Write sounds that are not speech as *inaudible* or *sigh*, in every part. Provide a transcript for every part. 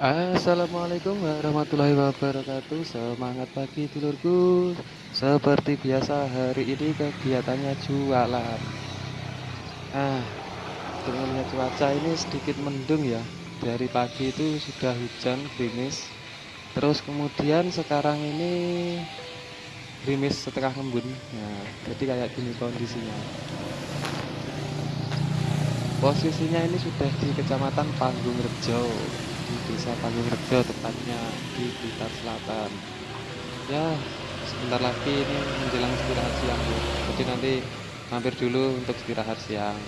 Assalamualaikum warahmatullahi wabarakatuh. Semangat pagi dulurku. Seperti biasa hari ini kegiatannya jualan. Ah, Dengan melihat cuaca ini sedikit mendung ya. Dari pagi itu sudah hujan gerimis. Terus kemudian sekarang ini Gerimis setengah embun. Nah jadi kayak gini kondisinya. Posisinya ini sudah di kecamatan Panggung Rejo desa Panggung Rejo tepatnya di Blitar Selatan. Ya sebentar lagi ini menjelang istirahat siang bu. Jadi nanti mampir dulu untuk istirahat siang.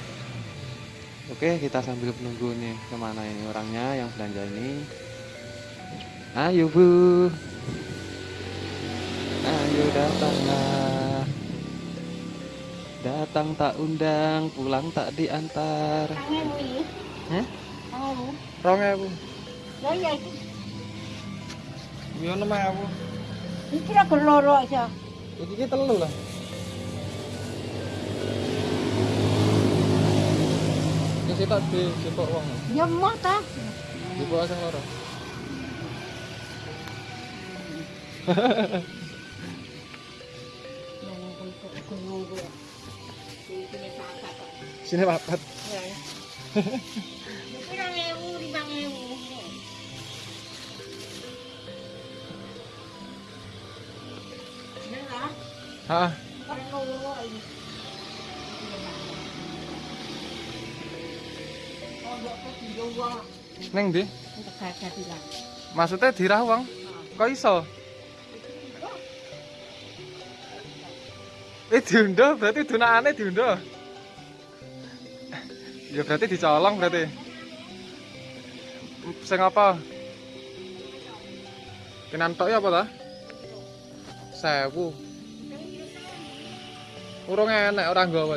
Oke kita sambil menunggu nih ke mana ini orangnya yang belanja ini. Ayo bu. Ayo datanglah. Datang tak undang pulang tak diantar. Hah? Rong ewu. Lah ya iki Yo nama ewu. iki ra keloro aja. Iki ki telu lah. Iki sitok di wong. Ya mah ta. Di bawah sing loro. *laughs* Sini papat. Pirang *laughs* Neng bilang. Maksudnya dirah wong. Kok iso? Eh diundo berarti dunakane diundo. Ya berarti dicolong berarti. Sing apa? Pinantok ya apa ta? Sewu. Urung enek ora nggawa.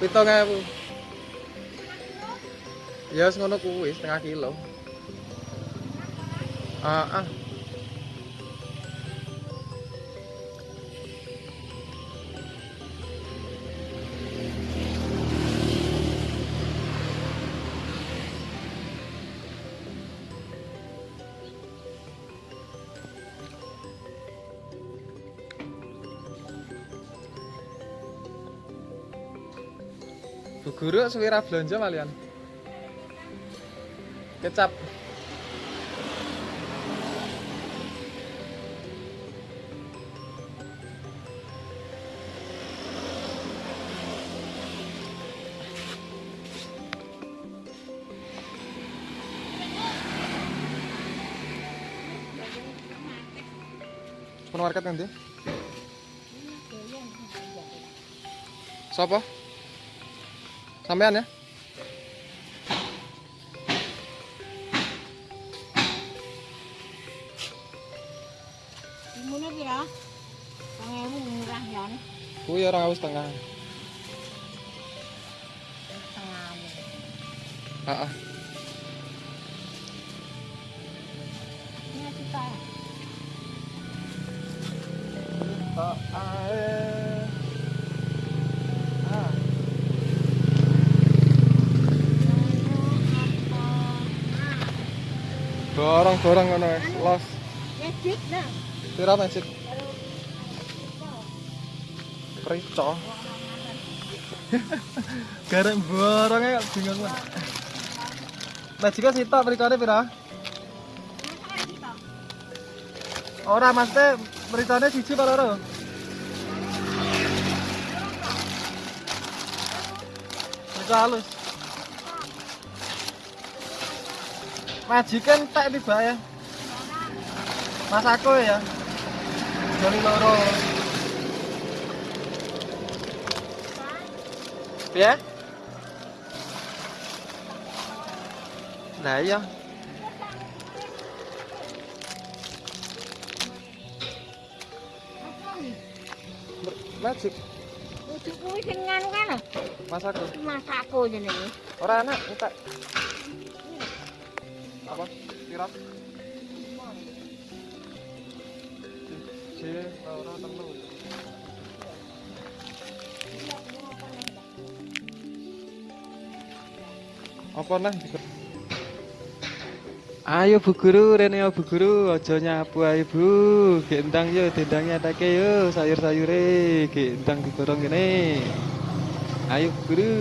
Pitung ewu. Ya wis ngono kuwi setengah kilo. Ah, ah. Bu guru suwira belanja malian. Kecap. Supermarket nanti. Sopo? Sampean ya? Murah ya. Kuwi tengah. Setengah. Heeh. Ini kita. Tak ae. Borong-borong ngono wis. Los. Ngedit nah. Pira magic? Prico. *laughs* Garek borongnya kok bingung banget. Magicnya sitok pericone pira? Ora maksudnya pericone siji apa loro? Prico halus. Majikan tak tiba ya. Mas aku ya. Joli loro. Ya? Nah iya. Magic, Ujuk kuwi sing nganu kan. mas aku. Masakku jenenge. Ora anak, entak apa? Tiras C. Laura apa Ayo Bu Guru, rene ya, Bu Guru, ojo nyapu ayo Bu. Gendang yo, dendangnya atake yo, sayur-sayure, gendang digorong ini Ayo Bu Guru.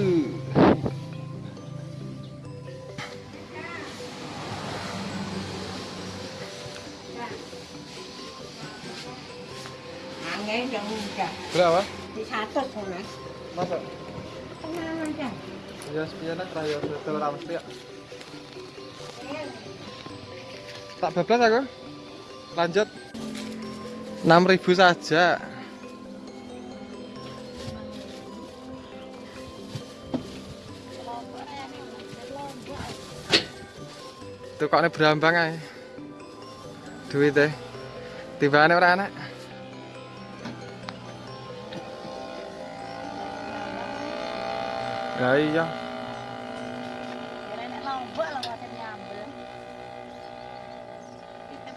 Berapa? Di satu. Masa? Aja. Ya sepian lah raya ya. Tak bablas aku. Lanjut. 6000 saja. Tukokne berambang ae. Duit e. Timbangane ora enak.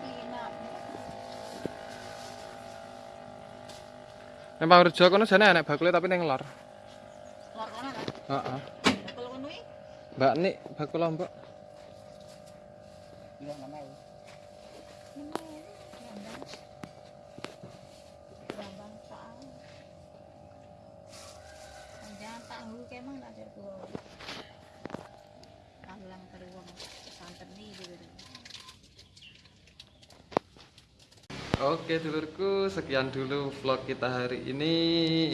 Beli nak. Nek Pangrejo kono jane enek bakule tapi ning lor. Lor kono lah. Heeh. Bakul kono iki. Mbak Nik bakul lombok. Iya namanya. Bambang Oke dulurku, sekian dulu vlog kita hari ini.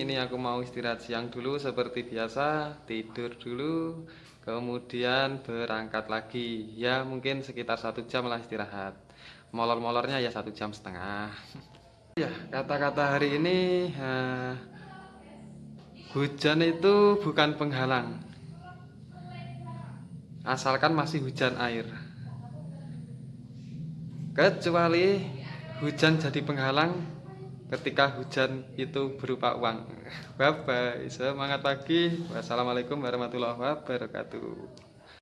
Ini aku mau istirahat siang dulu seperti biasa, tidur dulu, kemudian berangkat lagi. Ya mungkin sekitar satu jam lah istirahat. Molor-molornya ya satu jam setengah. *laughs* ya kata-kata hari ini, eh, hujan itu bukan penghalang, asalkan masih hujan air. Kecuali hujan jadi penghalang ketika hujan itu berupa uang. Bye bye. Semangat pagi. Wassalamualaikum warahmatullahi wabarakatuh.